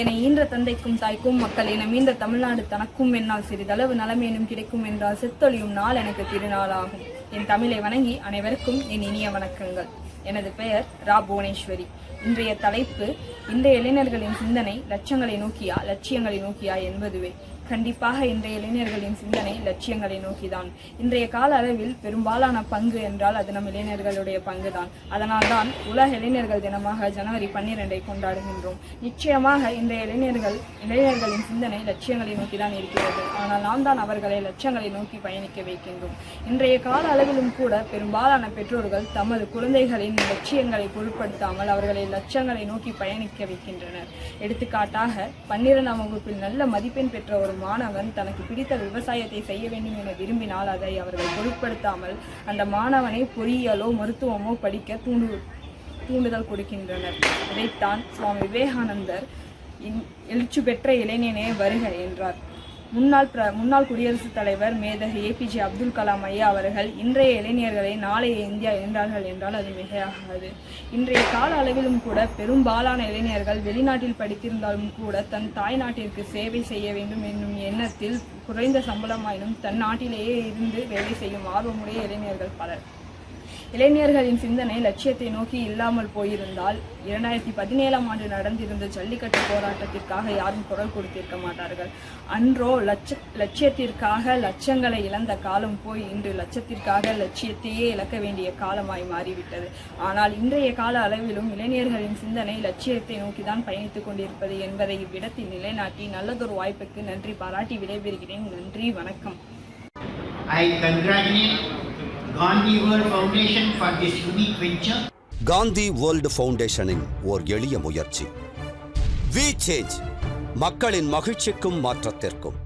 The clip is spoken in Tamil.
என ஈன்ற தந்தைக்கும் தாய்க்கும் மக்கள் என மீண்ட தமிழ்நாடு தனக்கும் என்னால் சிறிதளவு நலமேனும் கிடைக்கும் என்றால் செத்தொழியும் நாள் எனக்கு திருநாளாகும். என் தமிழை வணங்கி அனைவருக்கும் என் இனிய வணக்கங்கள். எனது பெயர் ரா புவனேஸ்வரி. இன்றைய தலைப்பு இந்த இளைஞர்களின் சிந்தனை லட்சங்களை நோக்கியா லட்சியங்களை நோக்கியா என்பதுவே. கண்டிப்பாக இன்றைய இளைஞர்களின் சிந்தனை லட்சியங்களை நோக்கிதான். இன்றைய கால அளவில் பெரும்பாலான பங்கு என்றால் அது நம் இளைஞர்களுடைய பங்குதான். அதனால்தான் உலக இளைஞர்கள் தினமாக ஜனவரி பன்னிரெண்டை கொண்டாடுகின்றோம். நிச்சயமாக இன்றைய இளைஞர்கள் இளைஞர்களின் சிந்தனை லட்சியங்களை நோக்கி தான் இருக்கிறது. ஆனால் நாம் தான் அவர்களை லட்சியங்களை நோக்கி பயணிக்க வைக்கின்றோம். இன்றைய கால அளவிலும் கூட பெரும்பாலான பெற்றோர்கள் தமது குழந்தைகளின் லட்சியங்களை பொருட்படுத்தாமல் அவர்களை லட்சியங்களை நோக்கி பயணிக்க வைக்கின்றனர். எடுத்துக்காட்டாக பன்னிரெண்டாம் வகுப்பில் நல்ல மதிப்பெண் பெற்ற ஒரு மாணவன் தனக்கு பிடித்த விவசாயத்தை செய்ய வேண்டும் என விரும்பினால் அதை அவர்கள் பொருட்படுத்தாமல் அந்த மாணவனை பொறியியலோ மருத்துவமோ படிக்க தூண்டு தூண்டுதல் கொடுக்கின்றனர். இதைத்தான் சுவாமி விவேகானந்தர் இன்- எழுச்சி பெற்ற இளைஞனே வருக என்றார். முன்னாள் பிர முன்னாள் குடியரசுத் தலைவர் மேதகு ஏபிஜே அப்துல் கலாம் ஐயா அவர்கள் இன்றைய இளைஞர்களை நாளைய இந்தியா என்றார்கள் என்றால் அது மிகையாகாது. இன்றைய கால அளவிலும் கூட பெரும்பாலான இளைஞர்கள் வெளிநாட்டில் படித்திருந்தாலும் கூட தன் தாய் நாட்டிற்கு சேவை செய்ய வேண்டும் என்னும் எண்ணத்தில் குறைந்த சம்பளமாயினும் தன் நாட்டிலேயே இருந்து வேலை செய்யும் ஆர்வமுடைய இளைஞர்கள் பலர். இளைஞர்களின் சிந்தனை லட்சியத்தை நோக்கி இல்லாமல் போயிருந்தால் இரண்டாயிரத்தி பதினேழாம் ஆண்டு நடந்திருந்த ஜல்லிக்கட்டு போராட்டத்திற்காக யாரும் குரல் கொடுத்திருக்க மாட்டார்கள். அன்றோ லட்ச லட்சியத்திற்காக லட்சங்களை இழந்த காலம் போய் இன்று லட்சத்திற்காக லட்சியத்தையே இழக்க வேண்டிய காலமாய் மாறிவிட்டது. ஆனால் இன்றைய கால அளவிலும் இளைஞர்களின் சிந்தனை லட்சியத்தை நோக்கிதான் பயணித்துக் கொண்டிருப்பது என்பதை இவ்விடத்தில் நிலைநாட்டி நல்லதொரு வாய்ப்புக்கு நன்றி பாராட்டி விடைபெறுகிறேன். நன்றி வணக்கம். I congratulate Gandhi world foundation for this unique venture Gandhi world ஃபவுண்டேஷனின் ஓர் எளிய முயற்சி. வி சேஞ்ச் மக்களின் மகிழ்ச்சிக்கும் மாற்றத்திற்கும்.